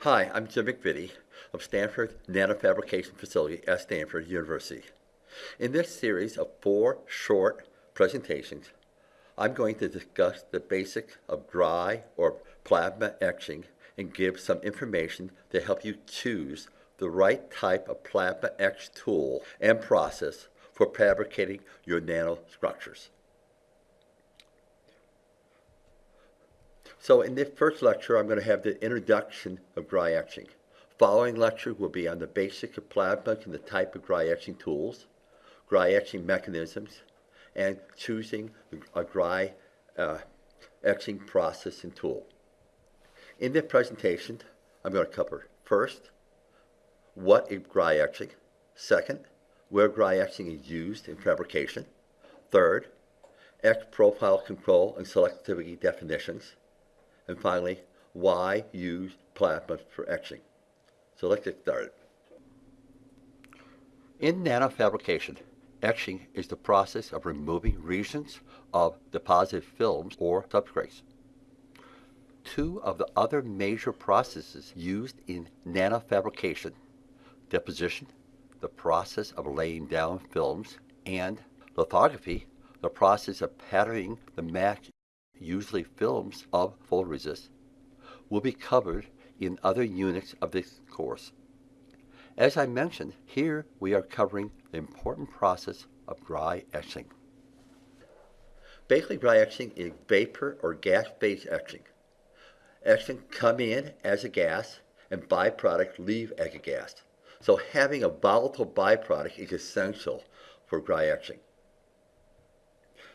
Hi, I'm Jim McVittie of Stanford Nanofabrication Facility at Stanford University. In this series of four short presentations, I'm going to discuss the basics of dry or plasma etching and give some information to help you choose the right type of plasma etch tool and process for fabricating your nanostructures. So in this first lecture, I'm going to have the introduction of dry etching. Following lecture will be on the basics of plasma and the type of dry etching tools, dry etching mechanisms, and choosing a dry uh, etching process and tool. In this presentation, I'm going to cover first, what is dry etching, second, where dry etching is used in fabrication, third, etch profile control and selectivity definitions, and finally, why use plasma for etching? So let's get started. In nanofabrication, etching is the process of removing regions of deposited films or substrates. Two of the other major processes used in nanofabrication, deposition, the process of laying down films, and lithography, the process of patterning the mask usually films of photoresist, will be covered in other units of this course. As I mentioned, here we are covering the important process of dry etching. Basically, dry etching is vapor or gas-phase etching. Etching come in as a gas and byproduct leave as a gas. So having a volatile byproduct is essential for dry etching.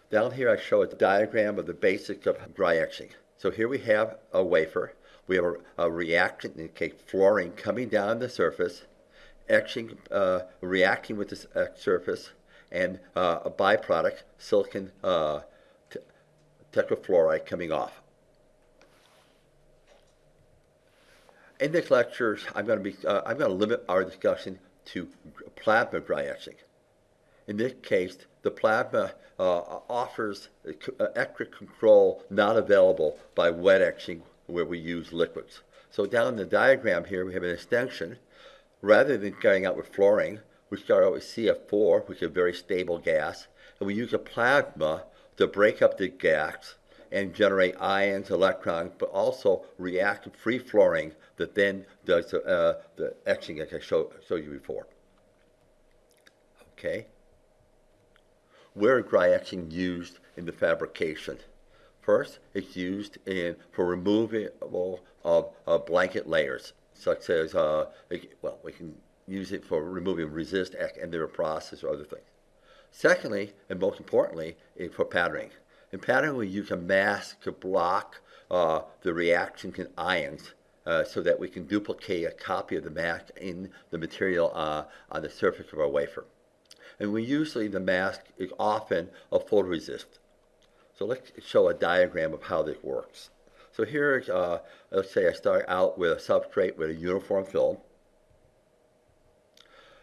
Down here I show a diagram of the basics of dry etching. So here we have a wafer. We have a, a reactant, in case fluorine, coming down the surface, etching, uh, reacting with the uh, surface, and uh, a byproduct, silicon uh, tetrafluoride, coming off. In this lecture, I'm going to be uh, I'm going to limit our discussion to plasma dry etching. In this case, the plasma uh, offers uh, extra control not available by wet etching where we use liquids. So down in the diagram here, we have an extension. Rather than starting out with fluorine, we start out with CF4, which is a very stable gas, and we use a plasma to break up the gas and generate ions, electrons, but also react free fluorine that then does uh, the etching like I showed you before. Okay where dry etching used in the fabrication. First, it's used in for removal of uh, blanket layers, such as, uh, well, we can use it for removing resist and their process or other things. Secondly, and most importantly, is for patterning. In patterning, we use a mask to block uh, the reaction in ions uh, so that we can duplicate a copy of the mask in the material uh, on the surface of our wafer and we usually the mask is often a photoresist. So let's show a diagram of how this works. So here, uh, let's say I start out with a substrate with a uniform film,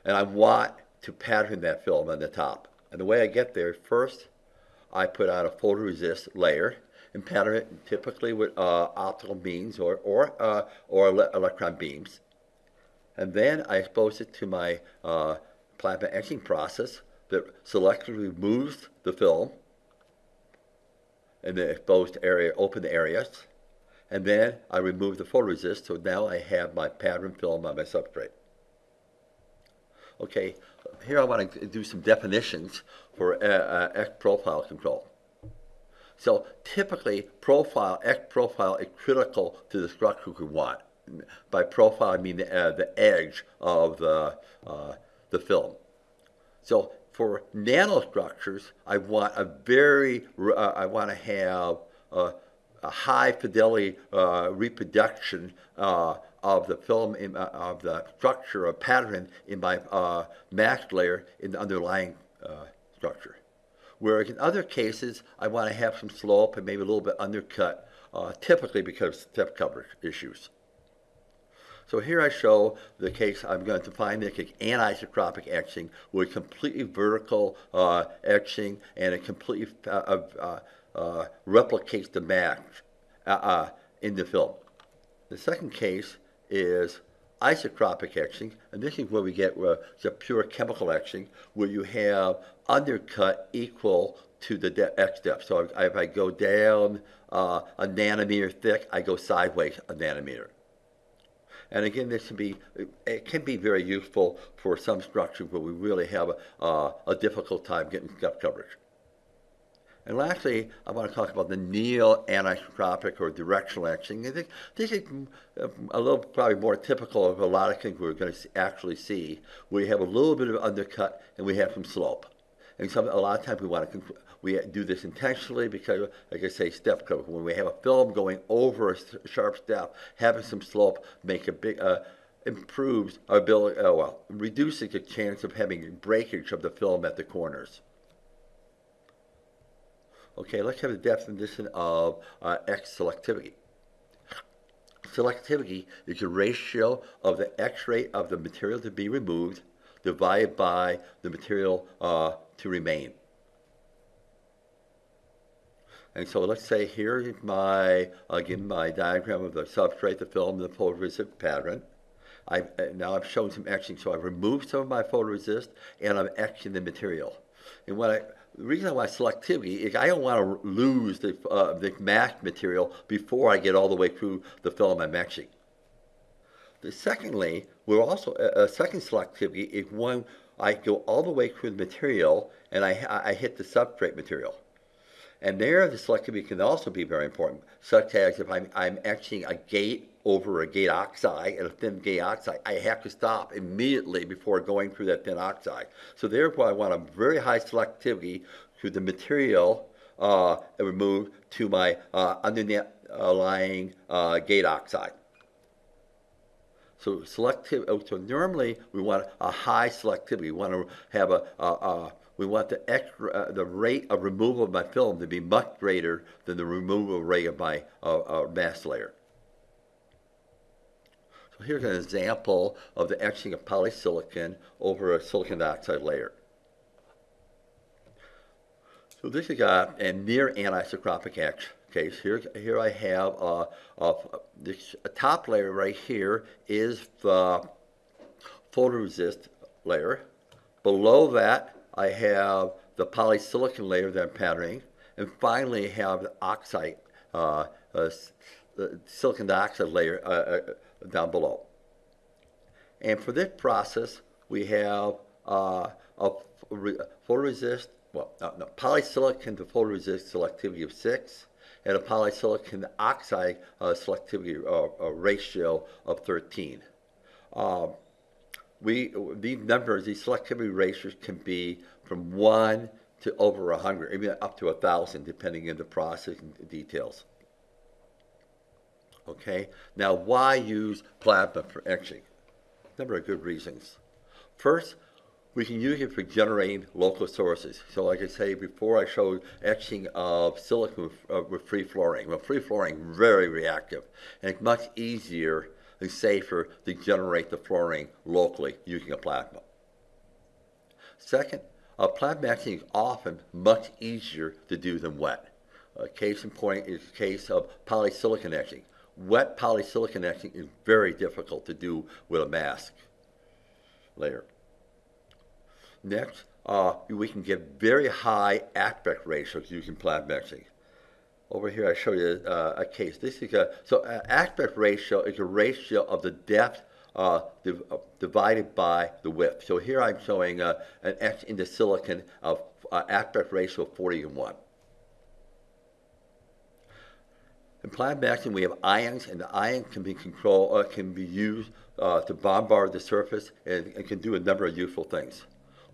and I want to pattern that film on the top. And the way I get there, first I put on a photoresist layer and pattern it typically with uh, optical beams or, or, uh, or electron beams. And then I expose it to my uh, plasma etching process that selectively removes the film in the exposed area, open areas, and then I remove the photoresist, so now I have my pattern film on my substrate. Okay, here I want to do some definitions for uh, uh, etch profile control. So typically, profile, etch profile is critical to the structure we want. By profile, I mean the, uh, the edge of the, uh, the film. So for nanostructures, I want a very, uh, I want to have a, high fidelity uh, reproduction uh, of the film, in, uh, of the structure or pattern in my uh, mask layer in the underlying uh, structure. Whereas in other cases, I want to have some slope and maybe a little bit undercut, typically because of step coverage issues. So here I show the case I'm going to find the anisotropic etching with completely vertical uh, etching and it completely uh, uh, uh replicates the mask uh, uh, in the film. The second case is isotropic etching, and this is where we get uh, the pure chemical etching, where you have undercut equal to the etch depth. So if, if I go down uh, a nanometer thick, I go sideways a nanometer. And again, this can be it can be very useful for some structures where we really have a, uh, a difficult time getting step coverage. And lastly, I want to talk about the near anisotropic or directional etching. I think this is a little probably more typical of a lot of things we're going to actually see, you have a little bit of undercut and we have some slope. And some, a lot of times we want to we do this intentionally because, like I say, step cover. When we have a film going over a sharp step, having some slope make a big uh, improves our ability. Uh, well, reducing the chance of having breakage of the film at the corners. Okay, let's have the definition of uh, etch selectivity. Selectivity is the ratio of the etch rate of the material to be removed divided by the material uh, to remain. And so let's say here's my, again, my diagram of the substrate, the film, the photoresist pattern. I, now I've shown some etching, so I've removed some of my photoresist and I'm etching the material. And what I, the reason I want selectivity is I don't want to lose the, uh, the mask material before I get all the way through the film I'm etching. Secondly, we're also, a second selectivity is when I go all the way through the material and I, I hit the substrate material. And there, the selectivity can also be very important, such as if I'm, I'm etching a gate over a gate oxide and a thin gate oxide, I have to stop immediately before going through that thin oxide. So therefore, I want a very high selectivity to the material uh, removed to my uh, underlying uh, gate oxide. So selective. Oh, so normally we want a high selectivity. We want to have a, a, a we want the, extra, uh, the rate of removal of my film to be much greater than the removal rate of my uh, uh, mask layer. So here's an example of the etching of polysilicon over a silicon dioxide layer. So this is a, a near anisotropic etch case. Here, here I have uh, uh, this top layer right here is the photoresist layer. Below that, I have the polysilicon layer that I'm patterning, and finally I have the oxide, uh, uh, silicon dioxide layer uh, uh, down below. And for this process, we have uh, a photoresist, well, no, no, polysilicon to photoresist selectivity of 6, and a polysilicon oxide uh, selectivity ratio of 13. Um, we these numbers, these selectivity ratios can be from one to over a hundred, even up to a thousand, depending on the process and details. Okay, now why use plasma for etching? A number of good reasons. First, we can use it for generating local sources. So like I say before, I showed etching of silicon with, uh, with free fluorine. Well, free fluorine very reactive, and it's much easier and safer to generate the fluorine locally using a plasma. Second, a plasma etching is often much easier to do than wet. A case in point is the case of polysilicon etching. Wet polysilicon etching is very difficult to do with a mask layer. Next, uh, we can get very high aspect ratios using plasma etching. Over here, I show you uh, a case. This is a so uh, aspect ratio is a ratio of the depth uh, div uh, divided by the width. So here I'm showing uh, an etch into silicon of uh, aspect ratio of 40 to 1. In plasma etching, we have ions, and the ions can be control can be used to bombard the surface and, and, can do a number of useful things.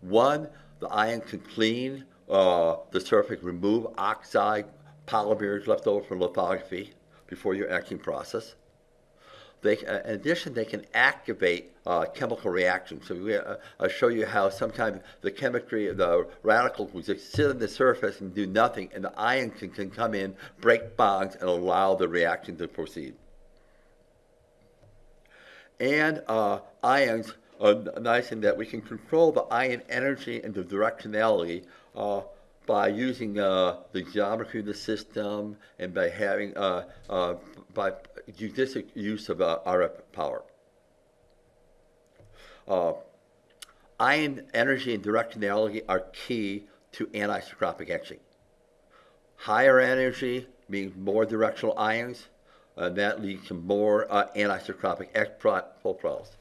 One, the ion can clean the surface, remove oxide, polymers left over from lithography before your etching process. They, uh, in addition, they can activate uh, chemical reactions. So we, uh, I'll show you how sometimes the chemistry, of the radicals will just sit on the surface and do nothing, and the ion can, can come in, break bonds, and allow the reaction to proceed. And uh, ions nice in that we can control the ion energy and the directionality uh, by using uh, the geometry of the system and by having uh, by judicious use of RF power. Ion energy and directionality are key to anisotropic etching. Higher energy means more directional ions, and that leads to more uh, anisotropic etch profiles.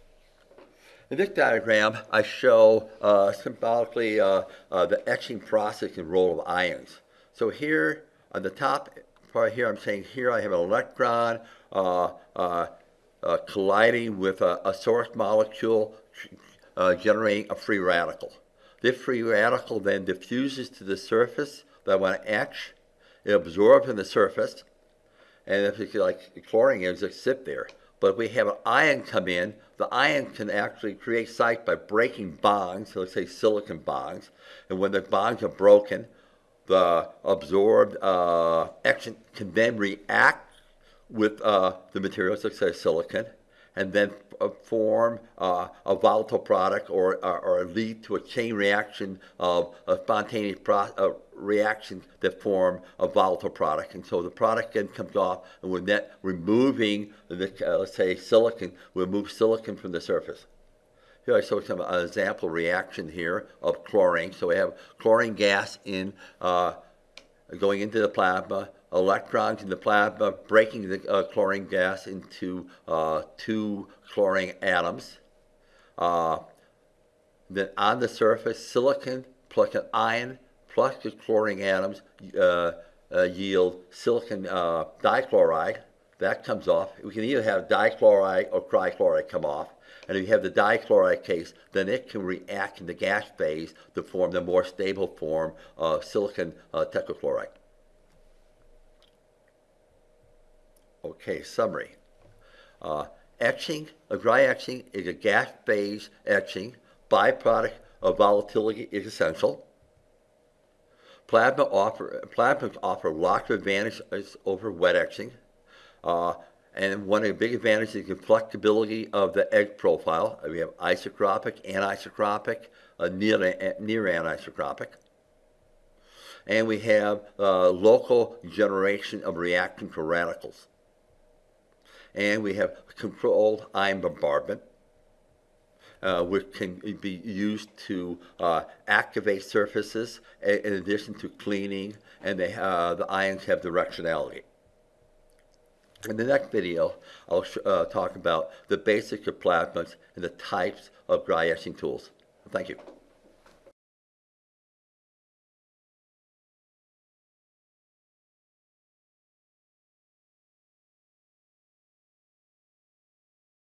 In this diagram, I show uh, symbolically uh, uh, the etching process and role of ions. So here on the top part here, I'm saying here I have an electron uh, uh, uh, colliding with a, a source molecule generating a free radical. This free radical then diffuses to the surface that I want to etch. It absorbs in the surface, and if it's like chlorine, it just sit there. But we have an ion come in, the ion can actually create sites by breaking bonds, so let's say silicon bonds. And when the bonds are broken, the absorbed uh, action can then react with uh, the materials, let's say silicon, and then uh, form uh, a volatile product or, or, or, lead to a chain reaction of a spontaneous pro- uh, reaction that form a volatile product. And so the product then comes off, and we're net removing, the, uh, let's say, silicon, we remove silicon from the surface. Here I show some an example reaction here of chlorine. So we have chlorine gas in uh, going into the plasma electrons in the plasma, breaking the uh, chlorine gas into uh, two chlorine atoms. Uh, then on the surface, silicon plus an ion plus the chlorine atoms uh, uh, yield silicon uh, dichloride. That comes off. We can either have dichloride or trichloride come off. And if you have the dichloride case, then it can react in the gas phase to form the more stable form of silicon tetrachloride. Okay, summary. Uh, etching, a dry etching is a gas phase etching. Byproduct of volatility is essential. Plasma offer, plasmas offer lots of advantages over wet etching. Uh, and one of the big advantages is the flexibility of the etch profile. We have isotropic, anisotropic, uh, near, near anisotropic. And we have uh, local generation of reaction to radicals and we have controlled ion bombardment, uh, which can be used to uh, activate surfaces in addition to cleaning, and they, uh, the ions have directionality. In the next video, I'll uh, talk about the basics of plasmas and the types of dry etching tools. Thank you.